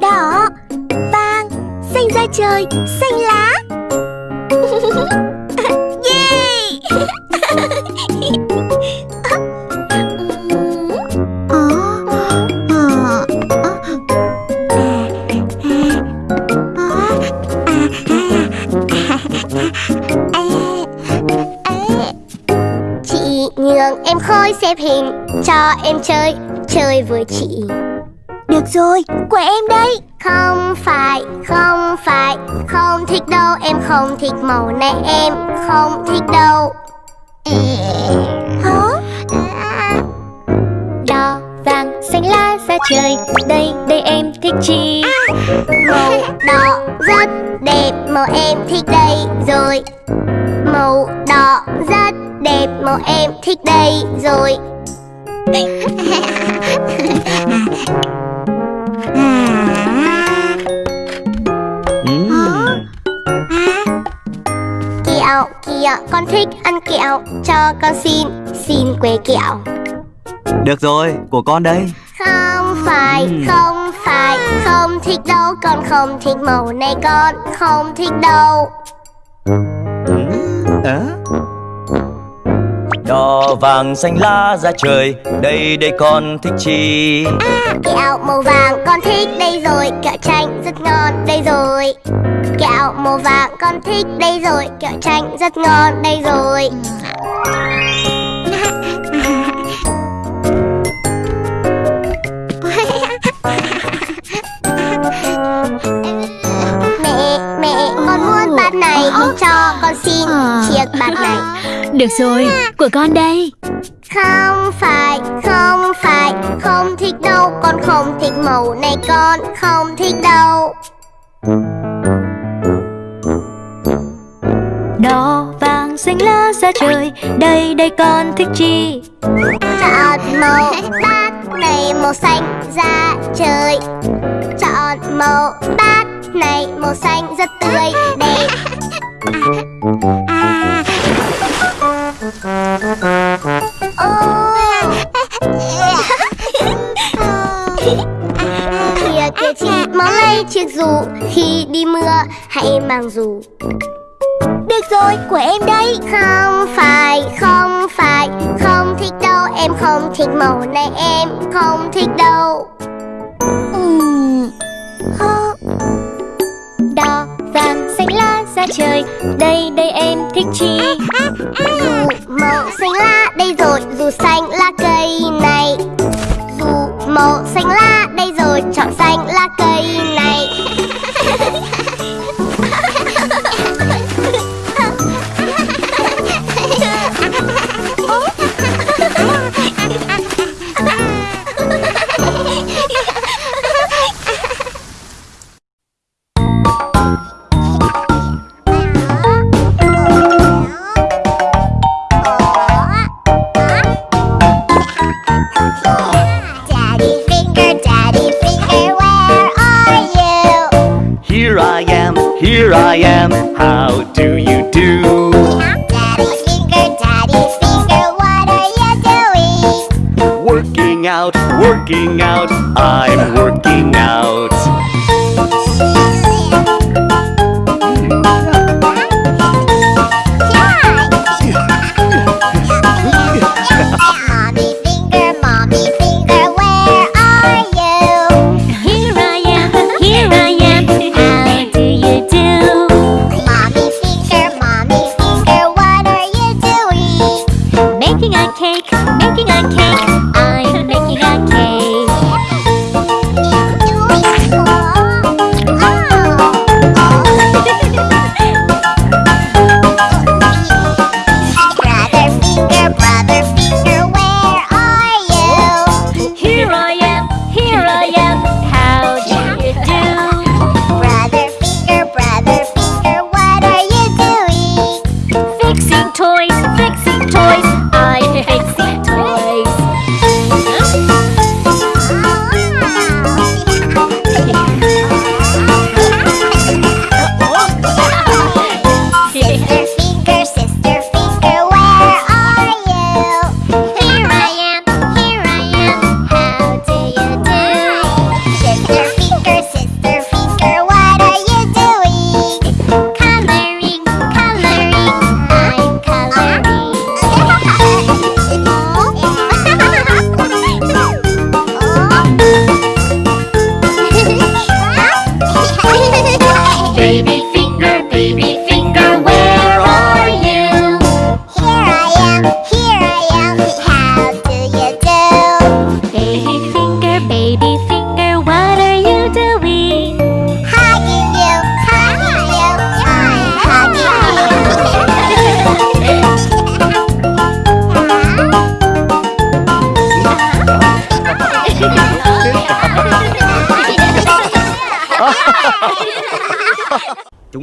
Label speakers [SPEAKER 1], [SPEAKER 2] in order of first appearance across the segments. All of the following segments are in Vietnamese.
[SPEAKER 1] Đỏ Vàng Xanh da trời Xanh lá.
[SPEAKER 2] Xếp hình cho em chơi Chơi với chị.
[SPEAKER 1] Được rồi, của em đây.
[SPEAKER 2] Không phải, không phải Không thích đâu, em không thích màu này Em không thích đâu.
[SPEAKER 1] Hả?
[SPEAKER 3] Đỏ, vàng, xanh lá ra trời Đây, đây em thích chi
[SPEAKER 2] Màu đỏ rất đẹp Màu em thích đây. Rồi Màu đỏ rất đẹp Màu em thích đây rồi. Kẹo, kẹo, con thích ăn kẹo. Cho con xin, xin que kẹo.
[SPEAKER 4] Được rồi, của con đây.
[SPEAKER 2] Không phải, không phải. Không thích đâu, con không thích màu này Con. Không thích đâu.
[SPEAKER 4] À?
[SPEAKER 5] Đỏ vàng xanh lá ra trời, Đây đây con thích chi?
[SPEAKER 2] À kẹo màu vàng con thích, đây rồi, Kẹo chanh rất ngon, đây rồi. Kẹo màu vàng con thích, đây rồi, Kẹo chanh rất ngon, đây rồi.
[SPEAKER 3] Được rồi, của con đây.
[SPEAKER 2] Không phải, không phải Không thích đâu, con không thích màu này Con không thích đâu.
[SPEAKER 3] Đỏ vàng xanh lá ra trời Đây đây con thích chi?
[SPEAKER 2] Chọn màu bát này màu xanh ra trời. Chọn màu bát này màu xanh rất tươi. Đẹp chiếc dù Khi đi mưa hãy mang dù.
[SPEAKER 1] Được rồi, của em đây.
[SPEAKER 2] Không phải, không phải Không thích đâu, em không thích màu này Em không thích đâu.
[SPEAKER 1] Uhm.
[SPEAKER 3] Đỏ vàng xanh lá ra trời Đây đây em thích chi?
[SPEAKER 2] Dù màu xanh lá đây rồi Dù xanh lá cây này. Dù màu xanh lá đây rồi Chọn xanh lá cây này
[SPEAKER 5] I am
[SPEAKER 3] cake, making a cake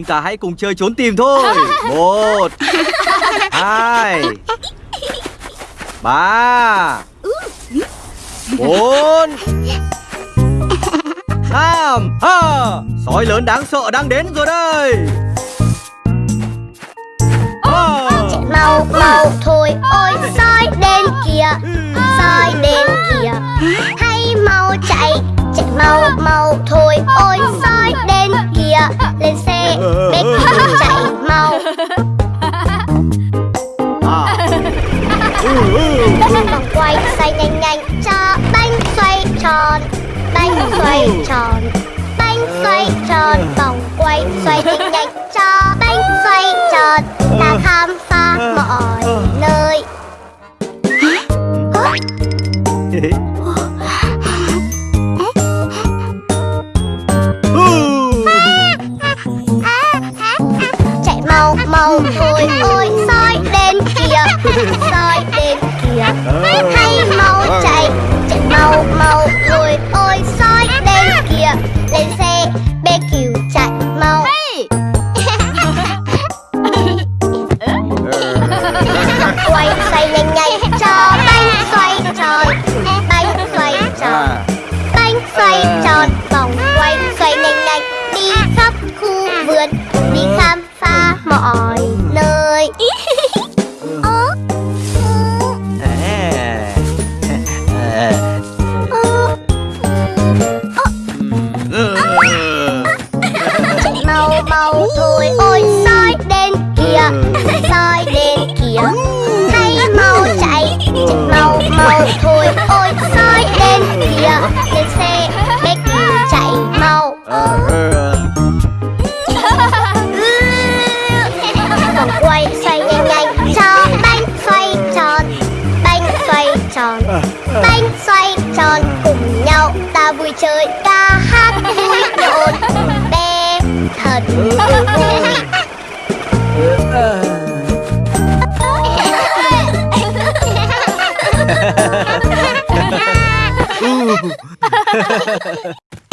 [SPEAKER 4] ta hãy cùng chơi trốn tìm thôi. Một Hai Ba Bốn. Năm ha, Sói lớn đáng sợ đang đến rồi đây.
[SPEAKER 2] Chạy mau mau thôi. Ôi soi đến kìa. Soi đến kìa. Hay mau chạy mau mau thôi, ôi soi đến kìa, lên xe bé cứu chạy mau.
[SPEAKER 4] Bóng
[SPEAKER 2] vòng quay, xoay nhanh nhanh, cho bánh xoay tròn, bánh xoay tròn, bánh xoay tròn. Vòng quay, xoay nhanh nhanh, cho bánh xoay tròn. Ta khám soi đèn kìa hay mau chạy chạy mau mau thôi. Ôi, soi đèn kìa lên xe bé chạy mau. Còn quay xoay nhanh nhanh, cho bánh xoay tròn, bánh xoay tròn, bánh xoay tròn cùng nhau. Ta vui chơi ca hát vui nhộn. Bé thật vui. Ha.